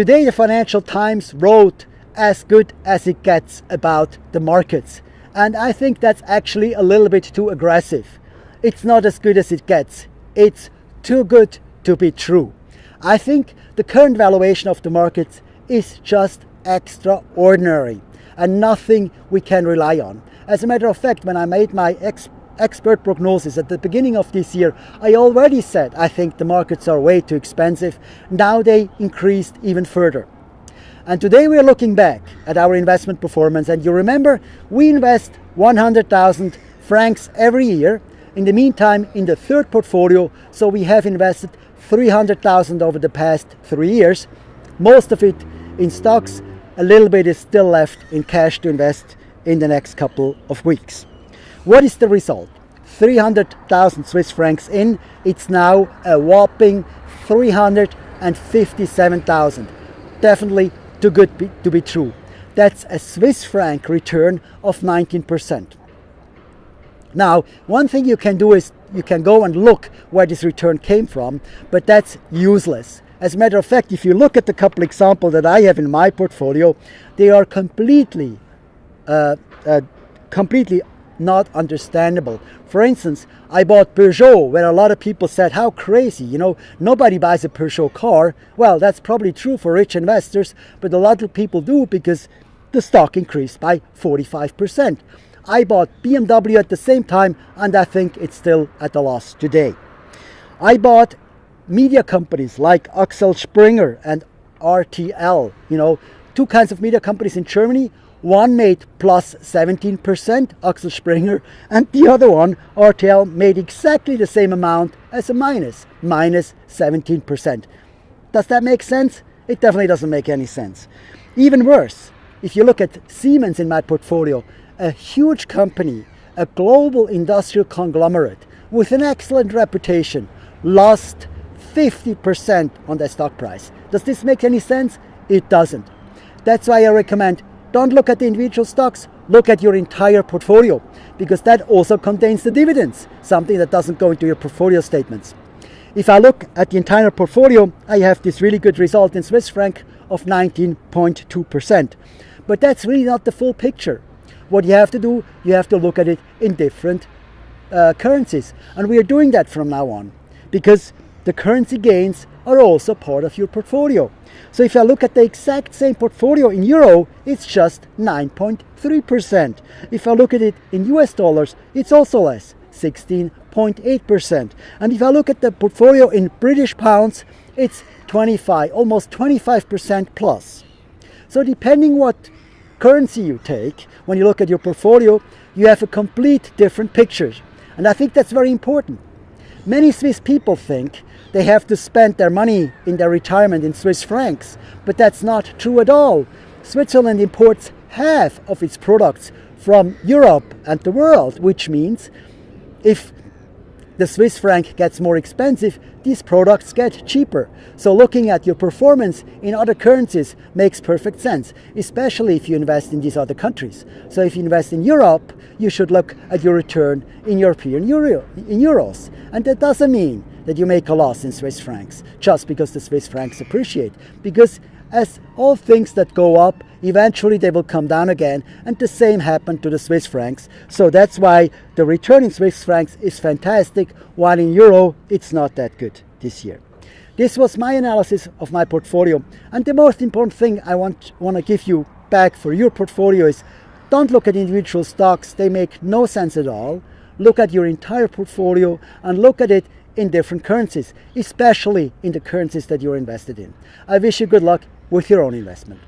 Today the Financial Times wrote as good as it gets about the markets. And I think that's actually a little bit too aggressive. It's not as good as it gets. It's too good to be true. I think the current valuation of the markets is just extraordinary and nothing we can rely on. As a matter of fact, when I made my expert prognosis at the beginning of this year, I already said I think the markets are way too expensive. Now they increased even further. And today we are looking back at our investment performance. And you remember, we invest 100,000 francs every year. In the meantime, in the third portfolio, so we have invested 300,000 over the past three years. Most of it in stocks, a little bit is still left in cash to invest in the next couple of weeks. What is the result? 300,000 Swiss francs in, it's now a whopping 357,000. Definitely too good to be true. That's a Swiss franc return of 19%. Now, one thing you can do is you can go and look where this return came from, but that's useless. As a matter of fact, if you look at the couple examples that I have in my portfolio, they are completely, uh, uh, completely not understandable. For instance, I bought Peugeot where a lot of people said, how crazy, you know, nobody buys a Peugeot car. Well, that's probably true for rich investors, but a lot of people do because the stock increased by 45%. I bought BMW at the same time and I think it's still at a loss today. I bought media companies like Axel Springer and RTL, you know, two kinds of media companies in Germany. One made plus 17%, Axel Springer, and the other one, RTL, made exactly the same amount as a minus, minus 17%. Does that make sense? It definitely doesn't make any sense. Even worse, if you look at Siemens in my portfolio, a huge company, a global industrial conglomerate with an excellent reputation, lost 50% on their stock price. Does this make any sense? It doesn't. That's why I recommend don't look at the individual stocks, look at your entire portfolio because that also contains the dividends, something that doesn't go into your portfolio statements. If I look at the entire portfolio, I have this really good result in Swiss franc of 19.2%. But that's really not the full picture. What you have to do, you have to look at it in different uh, currencies. And we are doing that from now on because the currency gains are also part of your portfolio. So if I look at the exact same portfolio in euro, it's just 9.3%. If I look at it in US dollars, it's also less, 16.8%. And if I look at the portfolio in British pounds, it's 25, almost 25% plus. So depending what currency you take, when you look at your portfolio, you have a complete different picture. And I think that's very important. Many Swiss people think they have to spend their money in their retirement in Swiss francs, but that's not true at all. Switzerland imports half of its products from Europe and the world, which means if the Swiss franc gets more expensive, these products get cheaper. So looking at your performance in other currencies makes perfect sense, especially if you invest in these other countries. So if you invest in Europe, you should look at your return in European Euro, in euros. And that doesn't mean that you make a loss in Swiss francs just because the Swiss francs appreciate. Because as all things that go up, eventually they will come down again, and the same happened to the Swiss francs. So that's why the return in Swiss francs is fantastic, while in euro it's not that good this year. This was my analysis of my portfolio, and the most important thing I want, want to give you back for your portfolio is don't look at individual stocks, they make no sense at all. Look at your entire portfolio and look at it in different currencies, especially in the currencies that you're invested in. I wish you good luck with your own investment.